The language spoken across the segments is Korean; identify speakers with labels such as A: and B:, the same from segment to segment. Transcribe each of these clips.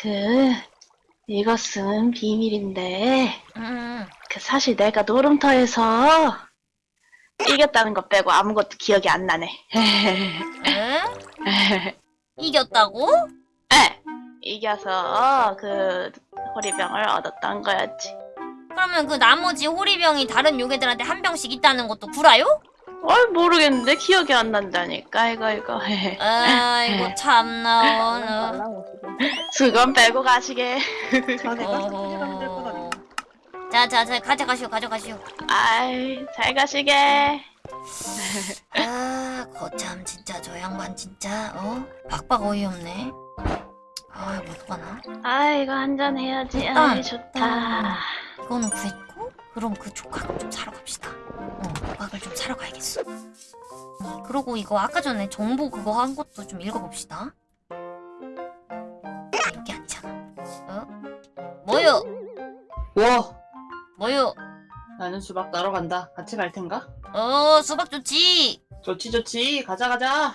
A: 그, 이것은 비밀인데,
B: 음,
A: 그 사실 내가 놀음터에서 이겼다는 것 빼고 아무것도 기억이 안 나네.
B: 에? 이겼다고?
A: 에, 이겨서 그 호리병을 얻었던 거였지.
B: 그러면 그 나머지 호리병이 다른 요괴들한테 한 병씩 있다는 것도 구라요?
A: 어 모르겠는데 기억이 안 난다니까 이거 이거.
B: 아이고 참나. 어.
A: 수건 빼고 가시게.
B: 어허. 자자 자 가져가시오 가져가시오.
A: 아이 잘 가시게.
B: 아 거참 진짜 저 양반 진짜 어 박박 어이없네. 아 어떡하나?
A: 아 이거 한잔 해야지.
B: 일단,
A: 아이 좋다.
B: 이거는 구했고 그럼 그 조각을 좀 사러 갑시다. 어 조각을 좀 사러 가야겠어. 음, 그러고 이거 아까 전에 정보 그거 한 것도 좀 읽어봅시다.
C: 와,
B: 뭐요?
C: 나는 수박 따러 간다. 같이 갈 텐가?
B: 어 수박 좋지.
C: 좋지, 좋지. 가자, 가자.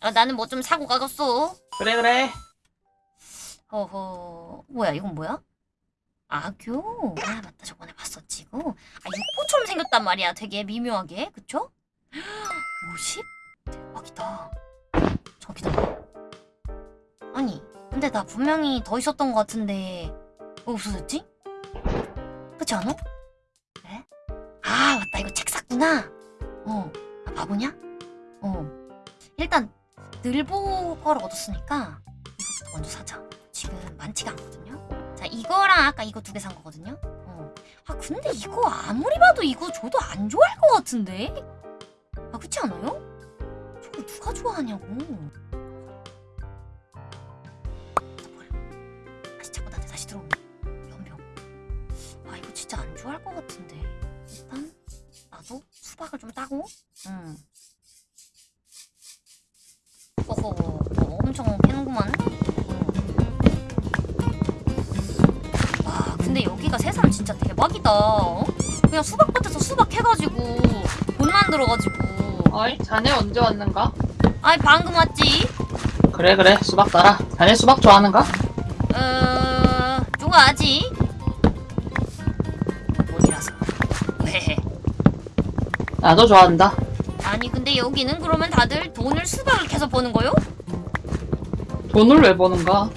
B: 아 나는 뭐 좀 사고 가겠어.
C: 그래, 그래.
B: 허허 뭐야 이건 뭐야? 악교? 아 맞다 저번에 봤었지 이거 아 육포처럼 생겼단 말이야 되게 미묘하게 그쵸? 50? 대박이다 저기다 아니 근데 나 분명히 더 있었던 것 같은데 왜 없어졌지? 그렇지 않아? 그래? 아 맞다 이거 책 샀구나 어 아, 바보냐? 어 일단 늘보 거를 얻었으니까 이거부터 먼저 사자 지금 많지가 않거든요. 자, 이거랑 아까 이거 두 개 산 거거든요. 어. 아, 근데 이거 아무리 봐도 이거 저도 안 좋아할 것 같은데? 아, 그렇지 않아요? 저거 누가 좋아하냐고. 나도 수박을 좀 따고. 음. 어허, 어, 엄청 캐는구만. 와 근데 여기가 세상 진짜 대박이다 어? 그냥 수박밭에서 수박 해가지고 돈 만들어가지고
C: 어이, 자네 언제 왔는가?
B: 아이 방금 왔지
C: 그래, 그래. 수박 따라. 자네 수박 좋아하는가?
B: 어... 좋아하지
C: 나도 좋아한다.
B: 아니 근데 여기는 그러면 다들 돈을 수박을 캐서 버는 거요?
C: 돈을 왜 버는가?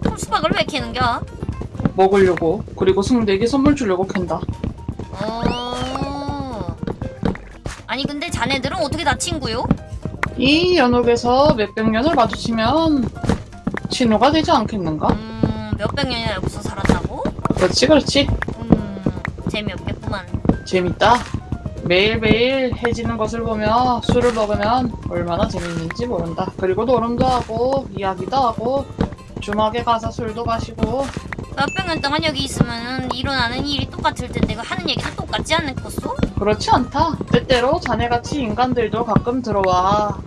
B: 그럼 수박을 왜 캐는겨?
C: 먹으려고. 그리고 승대에게 선물 주려고 캔다.
B: 어... 아니 근데 자네들은 어떻게 다 친구요?
C: 이 연옥에서 몇백 년을 마주치면 친구가 되지 않겠는가?
B: 음... 몇백 년이나 여기서 살았다고?
C: 그렇지, 그렇지.
B: 음... 재미없겠구만
C: 재밌다. 매일매일 해지는 것을 보며 술을 먹으면 얼마나 재밌는지 모른다. 그리고 노름도 하고 이야기도 하고 주막에 가서 술도 마시고
B: 몇백 년 동안 여기 있으면 일어나는 일이 똑같을 텐데 그 하는 얘기도 똑같지 않겠어?
C: 그렇지 않다. 때때로 자네같이 인간들도 가끔 들어와.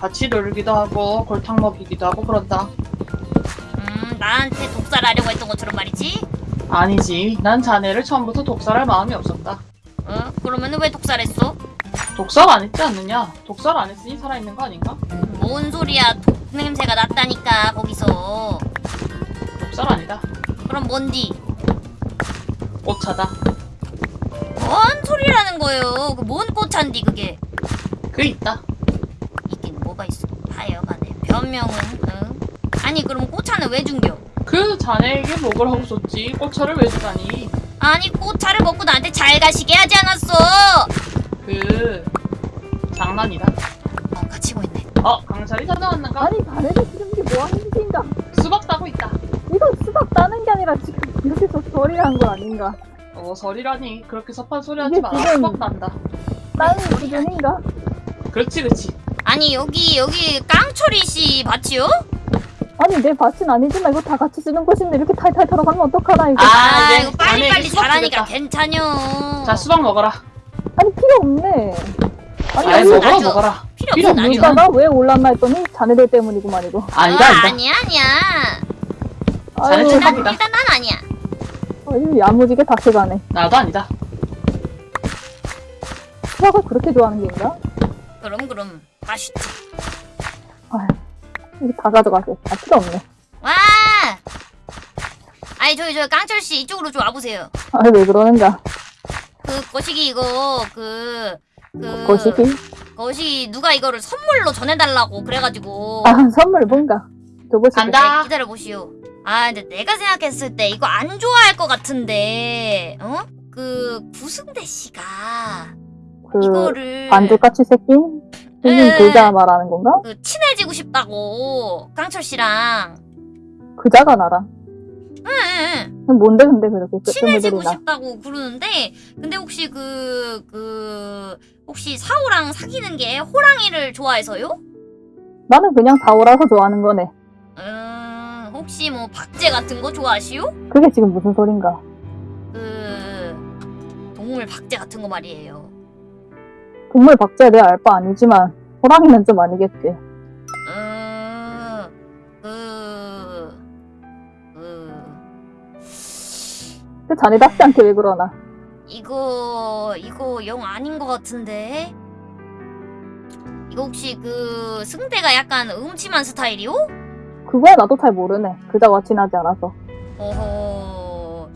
C: 같이 놀기도 하고 골탕 먹이기도 하고 그런다.
B: 음 나한테 독살하려고 했던 것처럼 말이지?
C: 아니지. 난 자네를 처음부터 독살할 마음이 없었다.
B: 어? 그러면 왜 독살했어?
C: 독살 안 했지 않느냐? 독살 안 했으니 살아있는 거 아닌가?
B: 뭔 소리야 독 냄새가 났다니까 거기서
C: 독살 아니다.
B: 그럼 뭔디?
C: 꽃차다.
B: 뭔 소리라는 거예요 그 뭔 꽃찬디 그게
C: 그 있다.
B: 있긴 뭐가 있어 하여간에 변명은 응? 아니 그럼 꽃차는 왜 준겨?
C: 그 자네에게 하고 줬지. 꽃차를 왜 주다니?
B: 아니 꽃차를 먹고 나한테 잘 가시게 하지 않았어
C: 그 장난이다.
B: 어 갇히고 있네
C: 어 강철이 전화왔는가?
D: 아니 자네들 지금 이게 뭐 하는 짓인가?
C: 수박 따고 있다.
D: 이거 수박 따는 게 아니라 지금 여기서 소리를 한거 아닌가?
C: 어 설이라니 그렇게 섭한 소리 하지 마라.
D: 지금-
C: 수박 난다.
D: 따는 수준인가?
C: 그렇지 그렇지.
B: 아니 여기 여기 깡철이 씨 밭이요?
D: 아니 내 밭은 아니지만 이거 다 같이 쓰는 것인데 이렇게 탈탈 털어가면 어떡하나 이거?
C: 아,
B: 아,
C: 네.
B: 이거 빨리빨리
C: 자네 수박
B: 잘하니까. 괜찮요.
C: 자 수박 먹어라.
D: 아니 필요 없네. 아니
C: 아이 먹어라 먹어라.
B: 필요
C: 필요
B: 없어 나죠.
D: 물가가 왜 올랐나 했더니 자네들 때문이구만 이거.
C: 아니다
B: 어,
C: 아니다.
B: 아니야 아니야.
C: 자네
D: 아유,
C: 좀-
B: 일단 난 아니야.
D: 아유 야무지게 닥쳐가네.
C: 나도 아니다.
D: 수박을 그렇게 좋아하는 게인가?
B: 그럼 그럼
D: 이거 다 가져가게. 아, 필요 없네.
B: 와! 아니 저기 저 깡철 씨 이쪽으로 좀 와보세요.
D: 아, 왜 그러는가?
B: 그 거시기 이거 그. 그
D: 거시기?
B: 거시기 누가 이거를 선물로 전해달라고 그래가지고
D: 아, 선물 뭔가. 줘보시게.
C: 간다.
B: 기다려 보시오. 아 근데 내가 생각했을 때 이거 안 좋아할 것 같은데 어? 그 구승대 씨가
D: 그,
B: 이거를
D: 반죽같이 새낀?
B: 예.
D: 글자 말하는 건가?
B: 그 친해지고 싶다고 깡철 씨랑
D: 그자가 나랑.
B: 응, 응.
D: 뭔데, 근데 그렇게
B: 친해지고. 싶다고 그러는데 근데 혹시 그그 혹시 사오랑 사귀는 게 호랑이를 좋아해서요?
D: 나는 그냥 다오라서 좋아하는 거네.
B: 음 혹시 뭐 박제 같은 거 좋아하시오?
D: 그게 지금 무슨 소린가?
B: 그 동물 박제 같은 거 말이에요.
D: 동물 박제에 대해 알 바 아니지만, 호랑이는 좀 아니겠지.
B: 음, 그, 그,
D: 그 자네 답지 않게 왜 그러나?
B: 이거, 이거 영 아닌 것 같은데? 이거 혹시 그, 승대가 약간 음침한 스타일이오?
D: 그거야 나도 잘 모르네. 그자와 친하지 않아서.
B: 어허,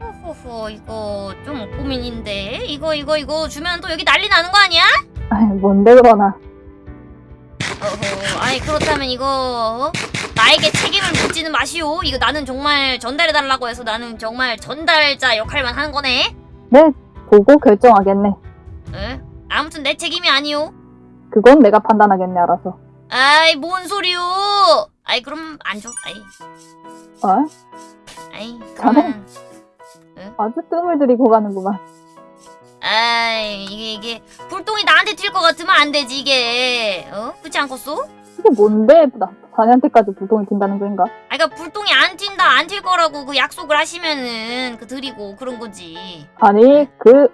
B: 어허허, 이거 좀 고민인데? 이거, 이거, 이거 주면 또 여기 난리 나는 거 아니야?
D: 아이, 뭔데 그러나.
B: 어허, 아니, 그렇다면 이거, 어? 나에게 책임을 묻지는 마시오. 이거 나는 정말 전달해달라고 해서 나는 정말 전달자 역할만 하는 거네?
D: 네, 보고 결정하겠네.
B: 에? 아무튼 내 책임이 아니오.
D: 그건 내가 판단하겠네, 알아서.
B: 아이 뭔 소리요? 아이 그럼 안 줘. 아이
D: 어?
B: 아이
D: 자네.
B: 그러면
D: 아주 뜸을 들이고 가는구만.
B: 아이 이게 이게 불똥이 나한테 튈 것 같으면 안 되지 이게 어 그렇지 않겠소?
D: 이게 뭔데, 나, 자네한테까지 불똥이 튄다는 거인가?
B: 아 그러니까 불똥이 안 튄다 안 튈 거라고 그 약속을 하시면은 그 드리고 그런 거지.
D: 아니, 그,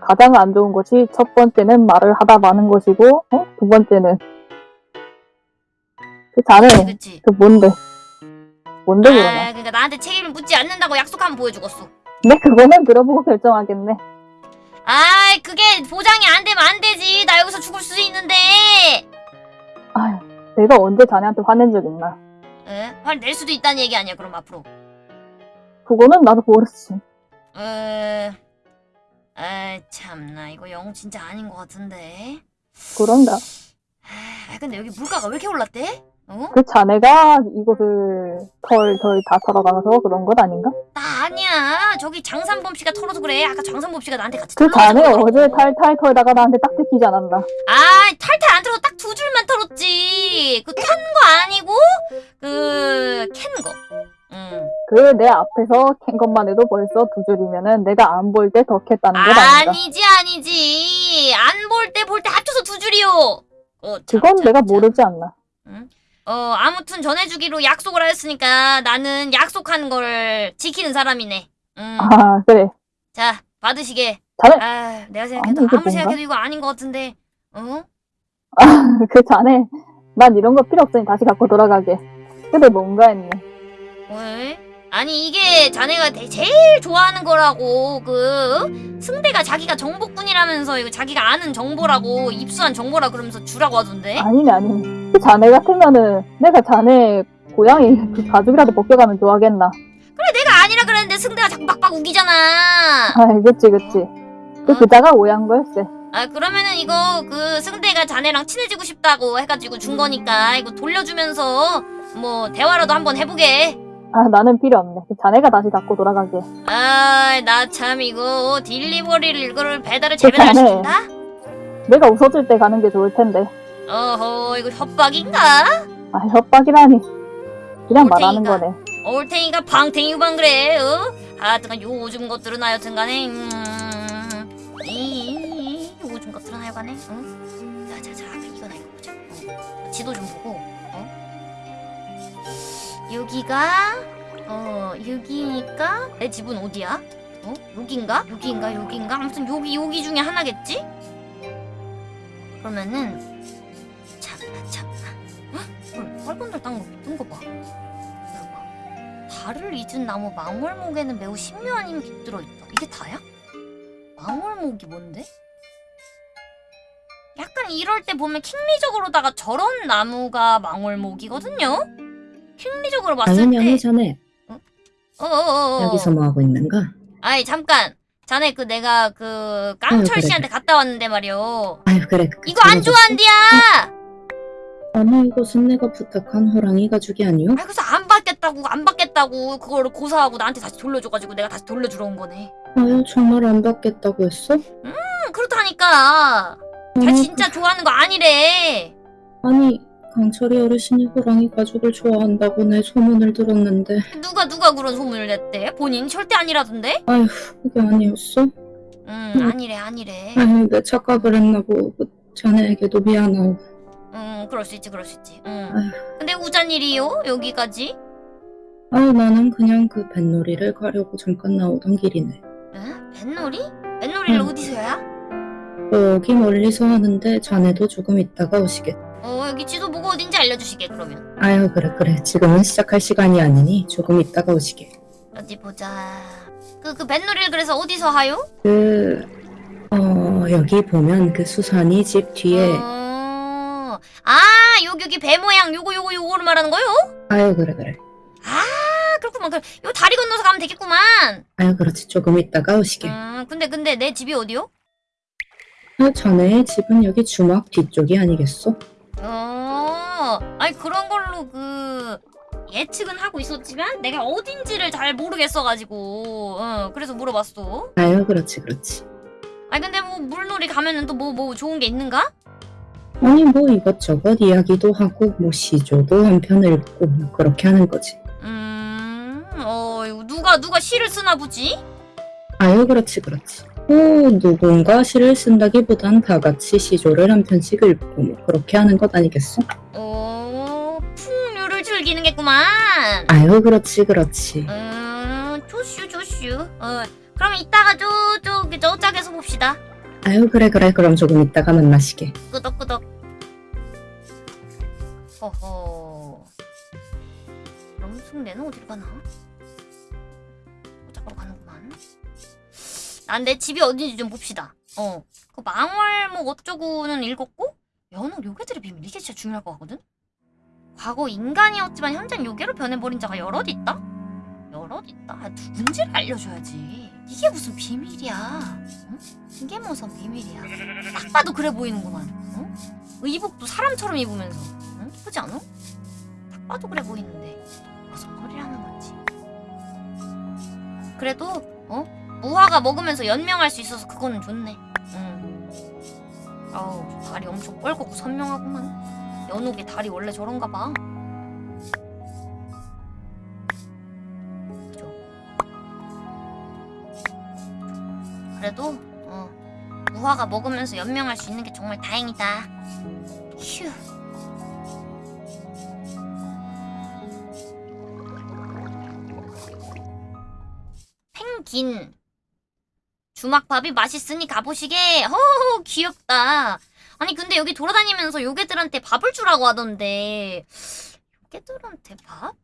D: 가장 안 좋은 것이 첫 번째는 말을 하다 마는 것이고, 어? 두 번째는. 그 자네,
B: 그치. 그
D: 뭔데? 뭔데?
B: 아 그러니까 나한테 책임을 묻지 않는다고 약속하면 보여주겠어.
D: 네, 그거는 들어보고 결정하겠네.
B: 아이 그게 보장이 안 되면 안 되지. 나 여기서 죽을 수도 있는데.
D: 아휴, 내가 언제 자네한테 화낸 적 있나?
B: 에? 화낼 수도 있다는 얘기 아니야 그럼 앞으로.
D: 그거는 나도 모르지.
B: 에... 아 참나 이거 영 진짜 아닌 것 같은데.
D: 그런가?
B: 아 근데 여기 물가가 왜 이렇게 올랐대? 어?
D: 그 자네가 이곳을 털털 다 털어가면서 그런 것 아닌가?
B: 나 아니야. 저기 장산범 씨가 털어서 그래. 아까 장산범 씨가 나한테 같이
D: 그 자네. 어제 탈탈 털다가 나한테 딱 듣기지 않았나?
B: 아 탈탈 안 털어 딱 두 줄만 털었지. 그턴거 아니고 그 캔 거. 응.
D: 그내 앞에서 캔 것만 해도 벌써 두 줄이면은 내가 안 볼 때 더 캤다는 것 아닌가?
B: 아니지 아니지. 안 볼 때 볼 때 합쳐서 두 줄이요. 어, 참,
D: 그건
B: 참,
D: 내가
B: 참.
D: 모르지 않나?
B: 어, 아무튼 전해주기로 약속을 하였으니까 나는 약속한 걸 지키는 사람이네. 음.
D: 아 그래.
B: 자, 받으시게.
D: 자네
B: 아, 내가
D: 아니,
B: 생각해도
D: 이게
B: 아무리? 생각해도 이거 아닌 것 같은데. 어?
D: 그 자네 난 이런 거 필요 없으니 다시 갖고 돌아가게. 근데 뭔가 했네.
B: 왜? 아니 이게 자네가 대- 제일 좋아하는 거라고 그 승대가 자기가 정복군이라면서 이거 자기가 아는 정보라고 입수한 정보라 그러면서 주라고 하던데
D: 아니네 아니네. 그 자네 같으면은 내가 자네 고양이 그 가죽이라도 벗겨가면 좋아하겠나?
B: 내가 아니라 그랬는데 승대가 자꾸 막박 우기잖아
D: 아 그치 그치. 그
B: 어?
D: 그자가 오해한 거였어.
B: 아 그러면은 이거 그 승대가 자네랑 친해지고 싶다고 해가지고 준 거니까 이거 돌려주면서 뭐 대화라도 한번 해보게
D: 아 나는 필요 없네. 그 자네가 다시 갖고 돌아가게.
B: 아 나 참 이거 딜리버리를 이거를 배달을
D: 그 자네.
B: 시킨다?
D: 내가 웃어줄 때 가는 게 좋을 텐데.
B: 어허 이거 협박인가?
D: 아 협박이라니. 그냥. 말하는 거네.
B: 올탱이가 방탱이만 그래 어? 하여튼간 요즘 것들은 하여튼 간에 음... 이... 요즘 것들은 하여간에 어? 자자자 이거나 이거 보자 어. 지도 좀 보고 어? 여기가 어 여기니까 내 집은 어디야? 어? 여긴가? 여기인가? 여기인가? 아무튼 여기 여기 중에 하나겠지? 그러면은 달을 잊은 나무 망월목에는 매우 신묘한 힘이 깃들어 있다. 이게 다야? 망월목이 뭔데? 약간 이럴 때 보면 킹리적으로다가 저런 나무가 망월목이거든요. 킹리적으로 봤을
E: 당연히
B: 때
E: 자네
B: 어어어
E: 여기서 뭐 하고 있는가?
B: 아이 잠깐 자네 그 내가 그
E: 아유,
B: 깡철
E: 그래,
B: 씨한테 갔다 왔는데 말이요
E: 아유 그래 그
B: 이거 안? 좋아한디야
E: 아니 이것은 내가 부탁한 호랑이 가죽이 아니오?
B: 아 그래서 안 받겠다고 안 받겠다고 그거를 고사하고 나한테 다시 돌려줘가지고 내가 다시 돌려주러 온 거네.
E: 아유 정말 안 받겠다고 했어?
B: 음 그렇다니까. 자
E: 아니,
B: 진짜 좋아하는 거 아니래.
E: 아니 강철이 어르신이 호랑이 가죽을 좋아한다고 내 소문을 들었는데.
B: 누가 누가 그런 소문을 냈대? 본인? 절대 아니라던데?
E: 아휴 그게 아니었어?
B: 음
E: 음.
B: 아니래 아니래.
E: 아유 내 착각을 했나 보고 그 자네에게도 미안하오
B: 음 그럴 수 있지 그럴 수 있지. 음
E: 아휴.
B: 근데 우잔 일이요? 여기까지
E: 아유 나는 그냥 그 뱃놀이를 가려고 잠깐 나오던 길이네
B: 응 뱃놀이 뱃놀이를
E: 응.
B: 어디서 해야
E: 여기 멀리서 하는데 자네도 조금 있다가 오시겠
B: 어 여기 지도 보고 어딘지 알려주시게 그러면
E: 아유 그래 그래 지금은 시작할 시간이 아니니 조금 있다가 오시게
B: 어디 보자. 그, 그 뱃놀이를 그래서 어디서 하요?
E: 그, 어, 여기 보면 그 수산이 집 뒤에,
B: 어... 아, 여기, 여기 배 모양 요거, 요거, 요거를 말하는 거요?
E: 아유, 그래, 그래.
B: 아, 그렇구만. 그, 요 다리 건너서 가면 되겠구만.
E: 아유, 그렇지. 조금 있다가 오시게.
B: 음, 근데, 근데 내 집이 어디요?
E: 아, 자네의 집은 여기 주막 뒤쪽이 아니겠소?
B: 어, 아니, 그런 걸로 그, 예측은 하고 있었지만, 내가 어딘지를 잘 모르겠어가지고, 어, 그래서 물어봤어.
E: 아유, 그렇지, 그렇지.
B: 아니, 근데 뭐, 물놀이 가면은 또 뭐, 뭐 좋은 게 있는가?
E: 아니, 뭐 이것저것 이야기도 하고, 뭐 시조도 한편 읽고, 뭐 그렇게 하는 거지.
B: 음, 어, 누가, 누가 시를 쓰나 보지?
E: 아유, 그렇지, 그렇지. 뭐, 누군가 시를 쓴다기보단 다 같이 시조를 한 편씩 읽고, 뭐 그렇게 하는 것 아니겠소?
B: 오, 풍류를 즐기는 겠구만.
E: 아유, 그렇지, 그렇지.
B: 음, 조슈, 조슈. 어, 그럼 이따가 저쪽, 저짝에서 봅시다.
E: 아유, 그래, 그래. 그럼 조금 있다가 만나시게.
B: 끄덕끄덕. 허허. 그럼 승대는 어디로 가나? 난내 집이 어딘지 좀 봅시다. 어. 그 망월목 어쩌고는 읽었고, 연옥 요괴들의 비밀. 이게 진짜 중요할 것 같거든? 과거 인간이었지만 현재는 요괴로 변해버린 자가 여럿 있다? 여럿 있다? 아, 누군지를 알려줘야지. 이게 무슨 비밀이야. 응? 이게 무슨 비밀이야. 딱 봐도 그래 보이는구만. 어? 의복도 사람처럼 입으면서. 응? 그지 않아? 딱 봐도 그래 보이는데. 무슨 소리라는 건지. 그래도, 어? 무화가 먹으면서 연명할 수 있어서 그거는 좋네. 응. 아우, 다리 엄청 뻘겋고 선명하구만. 연옥의 다리 원래 저런가 봐. 그죠? 그래도, 어, 무화가 먹으면서 연명할 수 있는 게 정말 다행이다. 휴. 펭귄. 주막밥이 맛있으니 가보시게. 허허 귀엽다. 아니 근데 여기 돌아다니면서 요괴들한테 밥을 주라고 하던데. 요괴들한테 밥?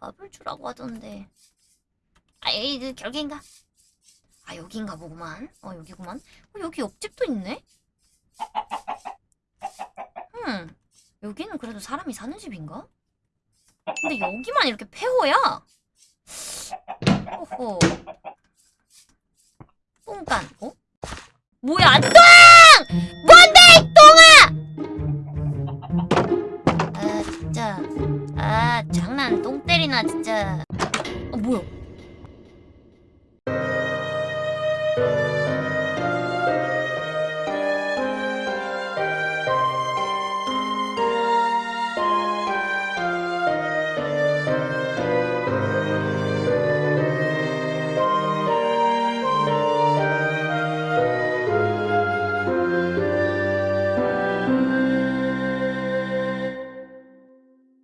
B: 밥을 주라고 하던데. 아, 이 그 결계인가? 아 여기인가 보구만. 어 여기구만. 어, 여기 옆집도 있네. 음 여기는 그래도 사람이 사는 집인가? 근데 여기만 이렇게 폐허야. 오호. 똥간. 어? 뭐야 똥! 뭔데 이 똥아! 아 진짜. 아 장난 똥 때리나 진짜. 어 뭐야?